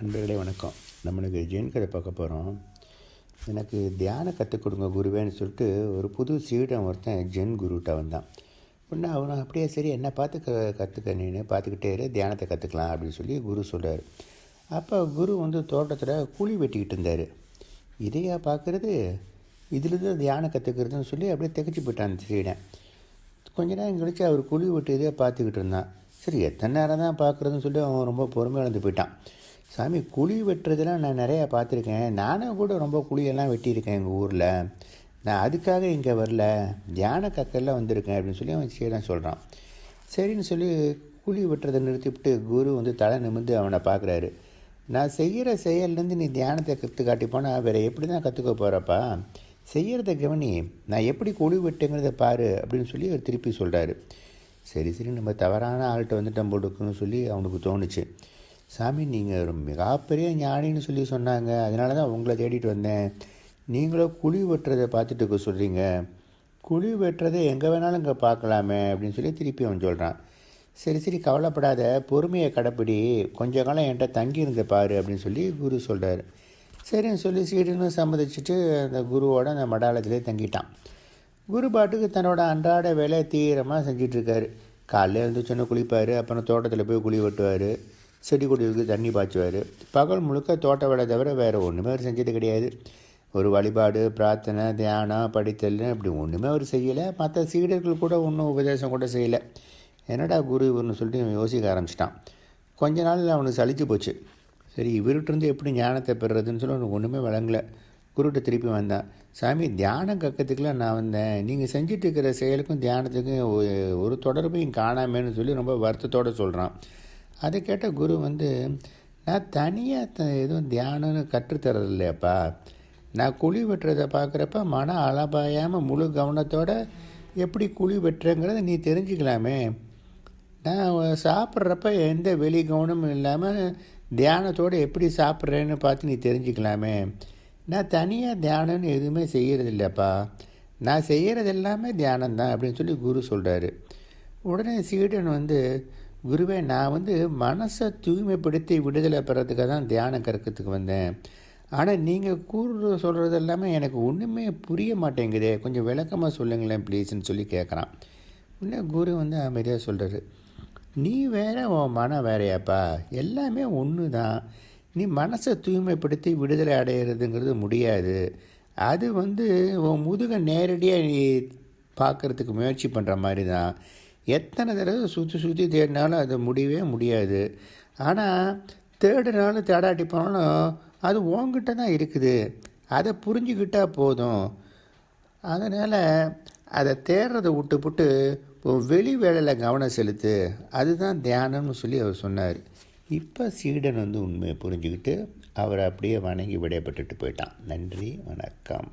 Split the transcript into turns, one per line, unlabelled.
நண்பர்களே வணக்கம். நம்மளுக்கு ஜெயின் கதை பார்க்க போகிறோம் எனக்கு தியானம் கற்றுக் கொடுங்க குருவேன்னு சொல்லிட்டு ஒரு புது சீடன் ஒருத்தன் ஜென் குருட்ட வந்தான். உடனே அவன் அப்படியே சரி என்ன பார்த்து க கற்றுக்க நீனு பார்த்துக்கிட்டே இரு தியானத்தை கற்றுக்கலாம் அப்படின்னு சொல்லி குரு சொல்கிறார் அப்போ குரு வந்து தோட்டத்தில் குழி வெட்டிக்கிட்டு இருந்தார். இதையா பார்க்குறது? இதிலிருந்து தியானம் கற்றுக்கிறதுன்னு சொல்லி அப்படியே திகச்சு போயிட்டான் அந்த சீடன். கொஞ்ச நேரம் கழிச்சு அவர் குழி வெட்டியதே பார்த்துக்கிட்டு இருந்தான். சரி எத்தனை நேரம் தான் பார்க்குறதுன்னு சொல்லி அவன் ரொம்ப பொறுமையாக இழந்து போயிட்டான். சாமி குழி வெட்டுறதெல்லாம் நான் நிறையா பார்த்துருக்கேன். நானும் கூட ரொம்ப குழியெல்லாம் வெட்டியிருக்கேன் எங்கள் ஊரில். நான் அதுக்காக இங்கே வரல. தியான கக்கெல்லாம் வந்திருக்கேன் அப்படின்னு சொல்லி அவன் சீடன் சொல்கிறான் சரின்னு சொல்லி குழி வெட்டுறதை நிறுத்திவிட்டு குரு வந்து தலை நிமிர்ந்து அவனை பார்க்குறாரு. நான் செய்கிற செயல்லேருந்து நீ தியானத்தை கற்று காட்டி போனால் வேறு எப்படி தான் கற்றுக்க போகிறப்பா செய்கிறத கவனி. நான் எப்படி குழி வெட்டுங்கிறத பாரு அப்படின்னு சொல்லி அவர் திருப்பி சொல்கிறாரு சரி சரி நம்ம தவறான ஆள்கிட்ட வந்துட்டோம் போட்டுக்குன்னு சொல்லி அவனுக்கு தோணுச்சு. சாமி நீங்கள் ஒரு மிகப்பெரிய ஞானின்னு சொல்லி சொன்னாங்க. அதனால தான் உங்களை தேடிட்டு வந்தேன். நீங்களும் குழி வெட்டுறதை பார்த்துட்டு இருக்க சொல்கிறீங்க குழி வெட்டுறதை எங்கே வேணாலும் இங்கே பார்க்கலாமே அப்படின்னு சொல்லி திருப்பி அவன் சொல்கிறான் சரி சரி கவலைப்படாத. பொறுமையை கடைப்பிடி. கொஞ்ச காலம் என்கிட்ட தங்கியிருந்த பாரு அப்படின்னு சொல்லி குரு சொல்கிறார் சரின்னு சொல்லி சீடுன்னு சம்மதிச்சுட்டு அந்த குருவோட அந்த மடாலத்திலே தங்கிட்டான். குரு பாட்டுக்கு தன்னோட அன்றாட வேலையை தீவிரமாக செஞ்சிட்ருக்காரு காலையில் எழுந்துச்சோன்னு குளிப்பார். அப்புறம் தோட்டத்தில் போய் குழி வெட்டுவார். செடி கொடிகளுக்கு தண்ணி பாய்ச்சுவார். பகல் முழுக்க தோட்ட வேலை தவிர வேறு ஒன்றுமே அவர் செஞ்சது கிடையாது. ஒரு வழிபாடு பிரார்த்தனை தியானம் படித்தல் இப்படி ஒன்றுமே அவர் செய்யலை. மற்ற சீடர்கள் கூட ஒன்றும் உபதேசம் கூட செய்யலை. என்னடா குரு இவர்னு சொல்லிட்டு இவன் யோசிக்க ஆரம்பிச்சிட்டான். கொஞ்ச நாள் அவனுக்கு சளிச்சு போச்சு. சரி இவர்கிட்டருந்து எப்படி ஞானத்தை பெறுறதுன்னு சொல்லி அவனுக்கு ஒன்றுமே விளங்கலை குருட்ட திருப்பி வந்தான். சாமி தியானம் கற்கிறதுக்குலாம் நான் வந்தேன். நீங்கள் செஞ்சுட்டு இருக்கிற செயலுக்கும் தியானத்துக்கும் ஒரு தொடர்பையும் காணாமேன்னு சொல்லி ரொம்ப வருத்தத்தோடு சொல்கிறான் அதை கேட்ட குரு வந்து நான் தனியாக த எதுவும் தியானம்னு கற்றுத்தரது இல்லையாப்பா நான் குழி வெட்டுறதை பார்க்குறப்ப மன அளபாயாமல் முழு கவனத்தோடு எப்படி குழி வெட்டுறேங்கிறத நீ தெரிஞ்சுக்கலாமே. நான் சாப்பிட்றப்ப எந்த வெளி கவனமும் இல்லாமல் தியானத்தோடு எப்படி சாப்பிட்றேன்னு பார்த்து நீ தெரிஞ்சுக்கலாமே. நான் தனியாக தியானம்னு எதுவுமே செய்கிறது இல்லைப்பா நான் செய்கிறது எல்லாமே தியானம் தான் அப்படின்னு சொல்லி குரு சொல்கிறாரு உடனே சீடன் வந்து குருவே நான் வந்து மனசை தூய்மைப்படுத்தி விடுதலை பெறத்துக்காக தான் தியானம் கற்கிறதுக்கு வந்தேன். ஆனால் நீங்கள் கூறு சொல்கிறது எல்லாமே எனக்கு ஒன்றுமே புரிய மாட்டேங்குதே. கொஞ்சம் விளக்கமாக சொல்லுங்களேன் ப்ளீஸ்ன்னு சொல்லி கேட்குறான் உடனே குரு வந்து அமைதியாக சொல்கிறாரு நீ வேற உன் மனம் வேறையாப்பா. எல்லாமே ஒன்று தான் நீ மனசை தூய்மைப்படுத்தி விடுதலை அடையிறதுங்கிறது முடியாது. அது வந்து உன் முதுகை நேரடியாக நீ பார்க்குறதுக்கு முயற்சி பண்ணுற மாதிரி தான் எத்தனை தடவை சுற்றி சுற்றி தேடினாலும் அது முடியவே முடியாது. ஆனால் தேடினாலும் தேடாட்டி போனாலும் அது உங்ககிட்ட தான் இருக்குது. அதை புரிஞ்சுக்கிட்டால் போதும். அதனால் அதை தேடுறதை விட்டுப்புட்டு வெளி வேலையில் கவனம் செலுத்து. அதுதான் தியானம்னு சொல்லி அவர் சொன்னார். இப்போ சீடன் வந்து உண்மையை புரிஞ்சுக்கிட்டு அவர் அப்படியே வணங்கி விடையப்பட்டுட்டு போயிட்டான். நன்றி வணக்கம்.